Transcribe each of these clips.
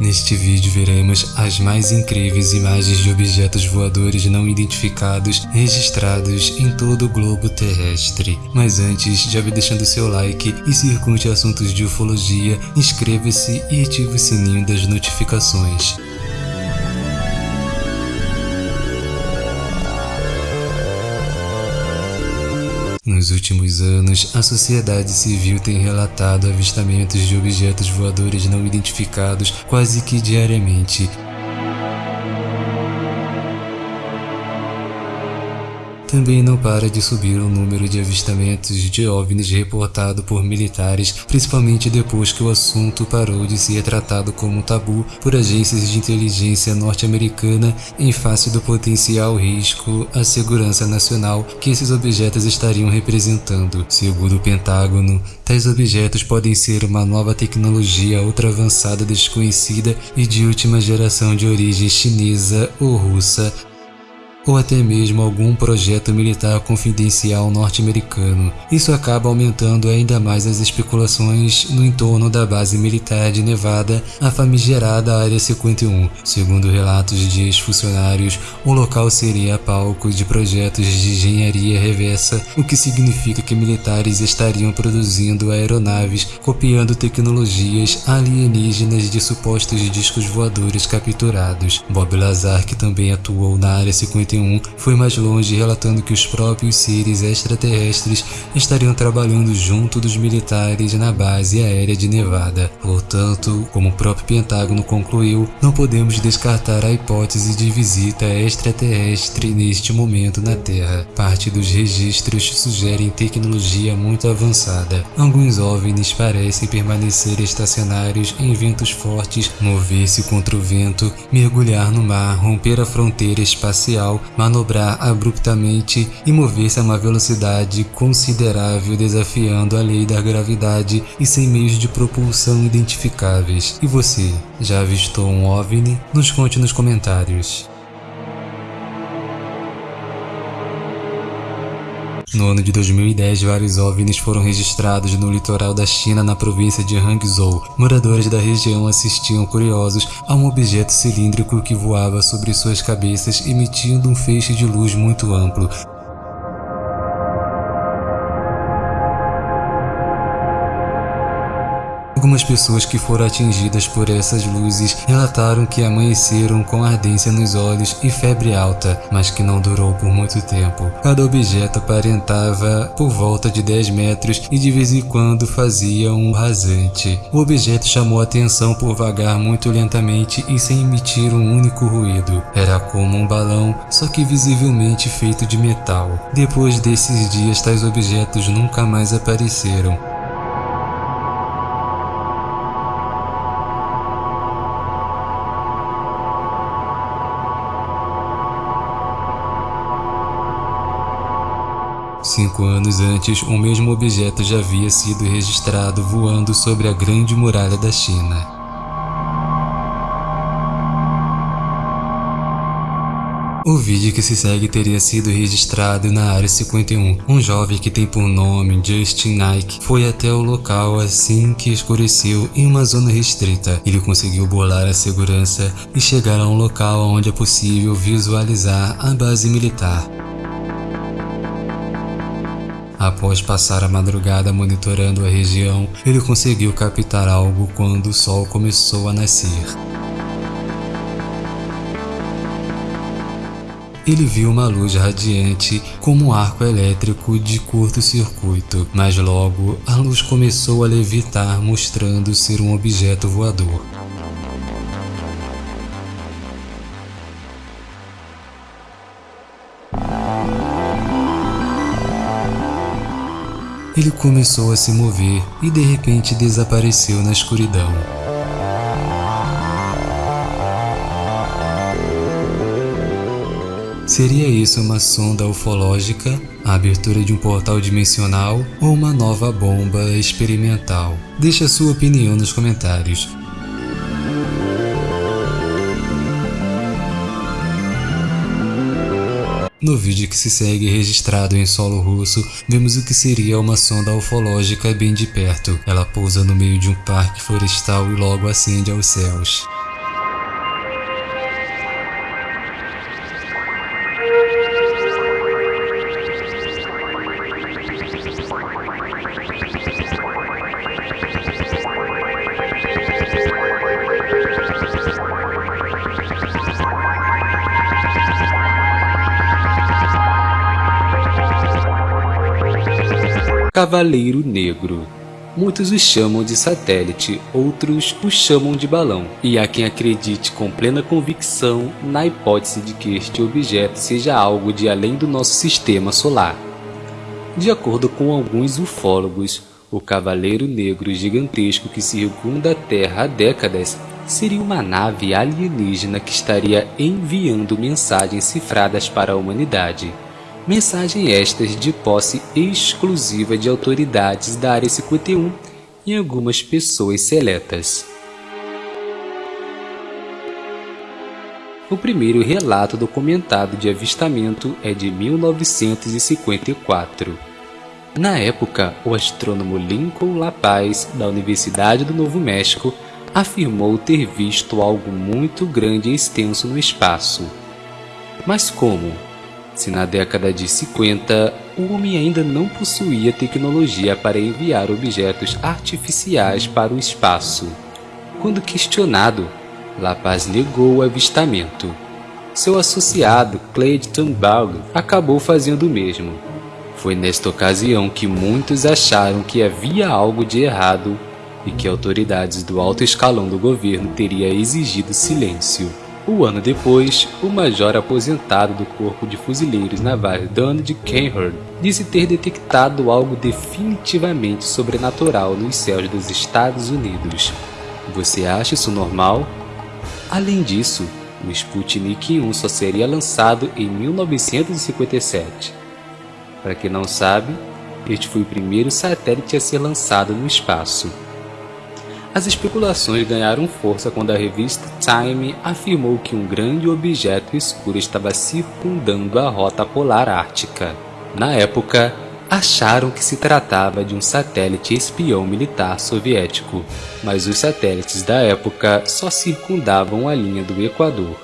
Neste vídeo veremos as mais incríveis imagens de objetos voadores não identificados registrados em todo o globo terrestre. Mas antes, já vai deixando seu like e curte assuntos de ufologia, inscreva-se e ative o sininho das notificações. Nos últimos anos, a sociedade civil tem relatado avistamentos de objetos voadores não identificados quase que diariamente, Também não para de subir o número de avistamentos de OVNIs reportado por militares, principalmente depois que o assunto parou de ser tratado como tabu por agências de inteligência norte-americana em face do potencial risco à segurança nacional que esses objetos estariam representando. Segundo o Pentágono, tais objetos podem ser uma nova tecnologia ultra avançada desconhecida e de última geração de origem chinesa ou russa, ou até mesmo algum projeto militar confidencial norte-americano. Isso acaba aumentando ainda mais as especulações no entorno da base militar de Nevada, a famigerada Área 51. Segundo relatos de ex-funcionários, o local seria palco de projetos de engenharia reversa, o que significa que militares estariam produzindo aeronaves copiando tecnologias alienígenas de supostos discos voadores capturados. Bob Lazar, que também atuou na Área 51, foi mais longe relatando que os próprios seres extraterrestres estariam trabalhando junto dos militares na base aérea de Nevada. Portanto, como o próprio Pentágono concluiu, não podemos descartar a hipótese de visita extraterrestre neste momento na Terra. Parte dos registros sugerem tecnologia muito avançada. Alguns OVNIs parecem permanecer estacionários em ventos fortes, mover-se contra o vento, mergulhar no mar, romper a fronteira espacial manobrar abruptamente e mover-se a uma velocidade considerável desafiando a lei da gravidade e sem meios de propulsão identificáveis. E você, já avistou um OVNI? Nos conte nos comentários. No ano de 2010, vários OVNIs foram registrados no litoral da China na província de Hangzhou. Moradores da região assistiam curiosos a um objeto cilíndrico que voava sobre suas cabeças emitindo um feixe de luz muito amplo. Algumas pessoas que foram atingidas por essas luzes relataram que amanheceram com ardência nos olhos e febre alta, mas que não durou por muito tempo. Cada objeto aparentava por volta de 10 metros e de vez em quando fazia um rasante. O objeto chamou atenção por vagar muito lentamente e sem emitir um único ruído. Era como um balão, só que visivelmente feito de metal. Depois desses dias, tais objetos nunca mais apareceram. Cinco anos antes, o mesmo objeto já havia sido registrado voando sobre a Grande Muralha da China. O vídeo que se segue teria sido registrado na Área 51. Um jovem que tem por nome Justin Nike foi até o local assim que escureceu em uma zona restrita. Ele conseguiu bolar a segurança e chegar a um local onde é possível visualizar a base militar. Após passar a madrugada monitorando a região, ele conseguiu captar algo quando o sol começou a nascer. Ele viu uma luz radiante como um arco elétrico de curto-circuito, mas logo a luz começou a levitar mostrando ser um objeto voador. Ele começou a se mover e de repente desapareceu na escuridão. Seria isso uma sonda ufológica, a abertura de um portal dimensional ou uma nova bomba experimental? Deixe a sua opinião nos comentários. No vídeo que se segue registrado em solo russo, vemos o que seria uma sonda ufológica bem de perto. Ela pousa no meio de um parque florestal e logo ascende aos céus. Cavaleiro Negro. Muitos os chamam de satélite, outros os chamam de balão, e há quem acredite com plena convicção na hipótese de que este objeto seja algo de além do nosso sistema solar. De acordo com alguns ufólogos, o Cavaleiro Negro gigantesco que circunda a Terra há décadas seria uma nave alienígena que estaria enviando mensagens cifradas para a humanidade. Mensagens estas de posse exclusiva de autoridades da Área 51 e algumas pessoas seletas. O primeiro relato documentado de avistamento é de 1954. Na época, o astrônomo Lincoln LaPaz, da Universidade do Novo México, afirmou ter visto algo muito grande e extenso no espaço. Mas como? Se na década de 50 o homem ainda não possuía tecnologia para enviar objetos artificiais para o espaço. Quando questionado, La Paz negou o avistamento. Seu associado, Clayton Ball, acabou fazendo o mesmo. Foi nesta ocasião que muitos acharam que havia algo de errado e que autoridades do alto escalão do governo teria exigido silêncio. Um ano depois, o major aposentado do Corpo de Fuzileiros Navais Donald Kenhard disse ter detectado algo definitivamente sobrenatural nos céus dos Estados Unidos. Você acha isso normal? Além disso, o Sputnik 1 só seria lançado em 1957. Para quem não sabe, este foi o primeiro satélite a ser lançado no espaço. As especulações ganharam força quando a revista Time afirmou que um grande objeto escuro estava circundando a rota polar ártica. Na época, acharam que se tratava de um satélite espião militar soviético, mas os satélites da época só circundavam a linha do Equador.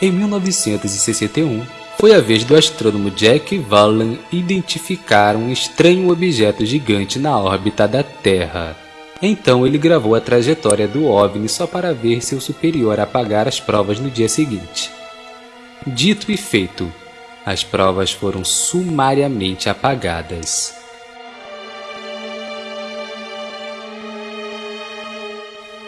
Em 1961, foi a vez do astrônomo Jack Vallen identificar um estranho objeto gigante na órbita da Terra. Então ele gravou a trajetória do OVNI só para ver seu superior apagar as provas no dia seguinte. Dito e feito, as provas foram sumariamente apagadas.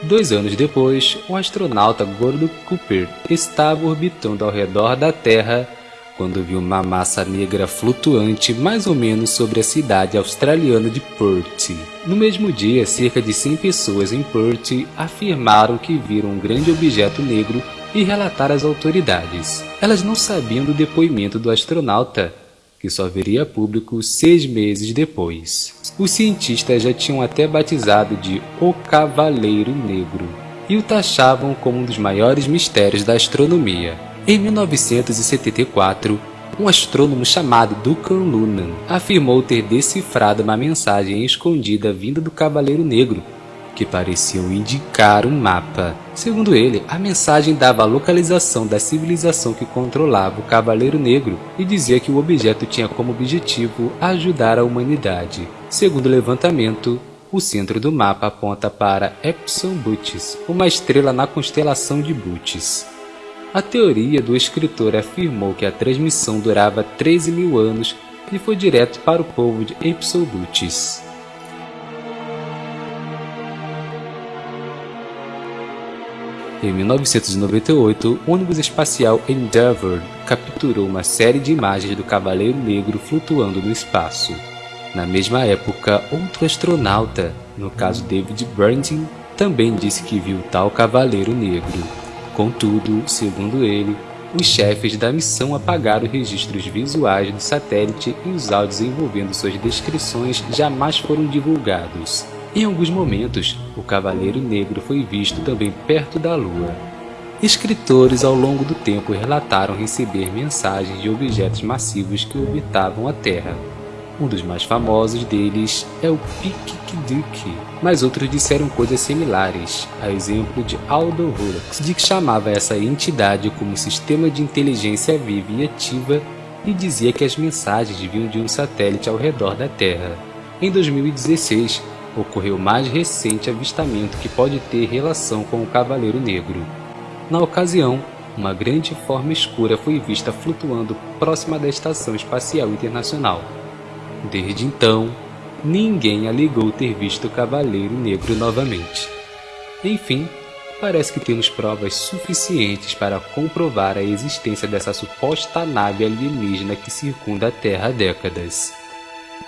Dois anos depois, o astronauta Gordon Cooper estava orbitando ao redor da Terra quando viu uma massa negra flutuante mais ou menos sobre a cidade australiana de Perth. No mesmo dia, cerca de 100 pessoas em Perth afirmaram que viram um grande objeto negro e relataram às autoridades. Elas não sabiam do depoimento do astronauta, que só viria público seis meses depois. Os cientistas já tinham até batizado de O Cavaleiro Negro e o taxavam como um dos maiores mistérios da astronomia. Em 1974, um astrônomo chamado Duncan Lunan afirmou ter decifrado uma mensagem escondida vinda do Cavaleiro Negro, que pareciam indicar um mapa. Segundo ele, a mensagem dava a localização da civilização que controlava o Cavaleiro Negro e dizia que o objeto tinha como objetivo ajudar a humanidade. Segundo o levantamento, o centro do mapa aponta para Epsilon Bootes, uma estrela na constelação de Bootes. A teoria do escritor afirmou que a transmissão durava 13 mil anos e foi direto para o povo de Ipsobutis. Em 1998, o ônibus espacial Endeavour capturou uma série de imagens do Cavaleiro Negro flutuando no espaço. Na mesma época, outro astronauta, no caso David Branding, também disse que viu tal Cavaleiro Negro. Contudo, segundo ele, os chefes da missão apagaram os registros visuais do satélite e os áudios envolvendo suas descrições jamais foram divulgados. Em alguns momentos, o Cavaleiro Negro foi visto também perto da Lua. Escritores ao longo do tempo relataram receber mensagens de objetos massivos que orbitavam a Terra, um dos mais famosos deles é o Pikikdik, mas outros disseram coisas similares, a exemplo de Aldo Hurux, de que chamava essa entidade como sistema de inteligência viva e ativa e dizia que as mensagens vinham de um satélite ao redor da Terra. Em 2016, ocorreu o mais recente avistamento que pode ter relação com o Cavaleiro Negro. Na ocasião, uma grande forma escura foi vista flutuando próxima da Estação Espacial Internacional. Desde então, ninguém alegou ter visto o Cavaleiro Negro novamente. Enfim, parece que temos provas suficientes para comprovar a existência dessa suposta nave alienígena que circunda a Terra há décadas.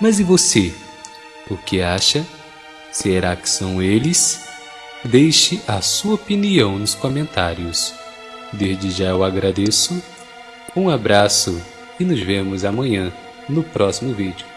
Mas e você? O que acha? Será que são eles? Deixe a sua opinião nos comentários. Desde já eu agradeço, um abraço e nos vemos amanhã no próximo vídeo.